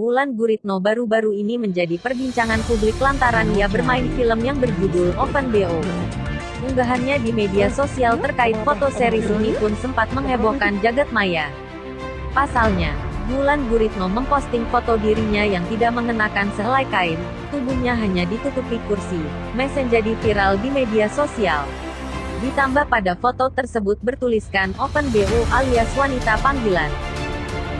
Wulan Guritno baru-baru ini menjadi perbincangan publik lantaran ia bermain film yang berjudul Open BO. Unggahannya di media sosial terkait foto series ini pun sempat menghebohkan jagat maya. Pasalnya, Wulan Guritno memposting foto dirinya yang tidak mengenakan sehelai kain, tubuhnya hanya ditutupi kursi, mes jadi viral di media sosial. Ditambah pada foto tersebut bertuliskan Open BO alias wanita panggilan.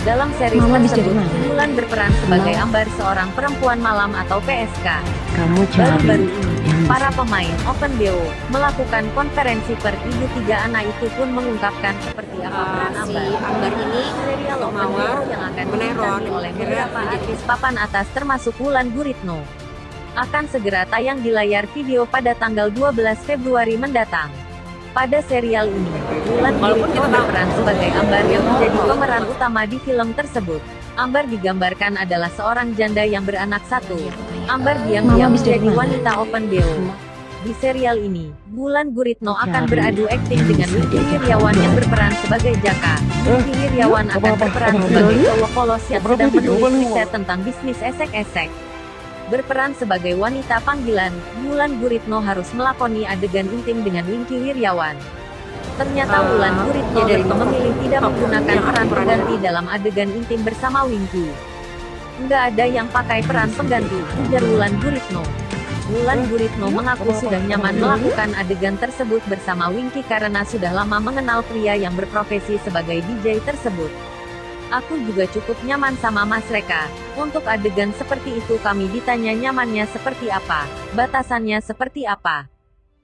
Dalam series Mama tersebut, di mana? Wulan berperan sebagai Mama. Ambar seorang perempuan malam atau PSK. Kamu Baru-baru ini, para pemain Open BO melakukan konferensi per ibu tiga anak itu pun mengungkapkan seperti apa Uh, peran si Ambar. Ambar ini Serial Mawar yang akan meneror dibintangi oleh kira beberapa artis papan atas termasuk Wulan Guritno. Akan segera tayang di layar video pada tanggal 12 Februari mendatang. Pada serial ini, Wulan Walaupun Guritno kita berperan sebagai Ambar yang menjadi pemeran utama di film tersebut. Ambar digambarkan adalah seorang janda yang beranak satu. Ambar diam-diam menjadi wanita open BO. Di serial ini, Bulan Guritno akan beradu akting dengan bisa Wiryawan yang berperan sebagai Jaka. Wingky Wiryawan apa- akan berperan sebagai cowok polos yang sedang menulis riset tentang bisnis esek-esek. Berperan sebagai wanita panggilan, Bulan Guritno harus melakoni adegan intim dengan Wingky Wiryawan. Ternyata Ah, Wulan Guritno dari memilih tidak menggunakan peran pengganti dalam adegan intim bersama Wingky. Nggak ada yang pakai peran pengganti, ujar Wulan Guritno. Wulan Guritno mengaku sudah nyaman melakukan adegan tersebut bersama Wingky karena sudah lama mengenal pria yang berprofesi sebagai DJ tersebut. Aku juga cukup nyaman sama Mas Reka. Untuk adegan seperti itu kami ditanya nyamannya seperti apa, batasannya seperti apa.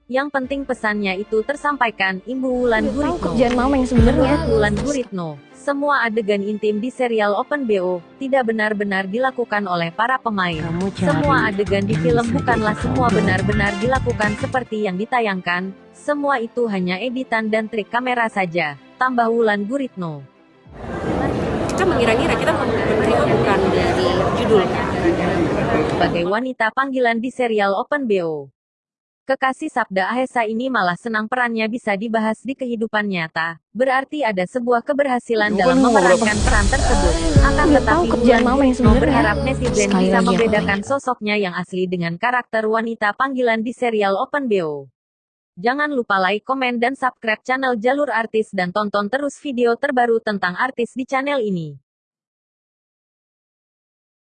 Yang penting pesannya itu tersampaikan, Imbu Wulan tahu Guritno. kerjaan mama yang sebenarnya. Wulan Guritno, semua adegan intim di serial Open BO tidak benar-benar dilakukan oleh para pemain. Semua adegan di film bukanlah semua benar-benar dilakukan seperti yang ditayangkan. Semua itu hanya editan dan trik kamera saja, tambah Wulan Guritno. Kita mengira-ngira kita menerima bukan dari judul Sebagai wanita panggilan di serial Open BO. Kekasih Sabda Ahesa ini malah senang perannya bisa dibahas di kehidupan nyata. Berarti ada sebuah keberhasilan Lupa dalam memerankan peran tersebut. Akan tetapi Wulan sebenarnya. berharap netizen bisa membedakan sosoknya yang asli dengan karakter wanita panggilan di serial Open BO. Jangan lupa like, komen, dan subscribe channel Jalur Artis dan tonton terus video terbaru tentang artis di channel ini.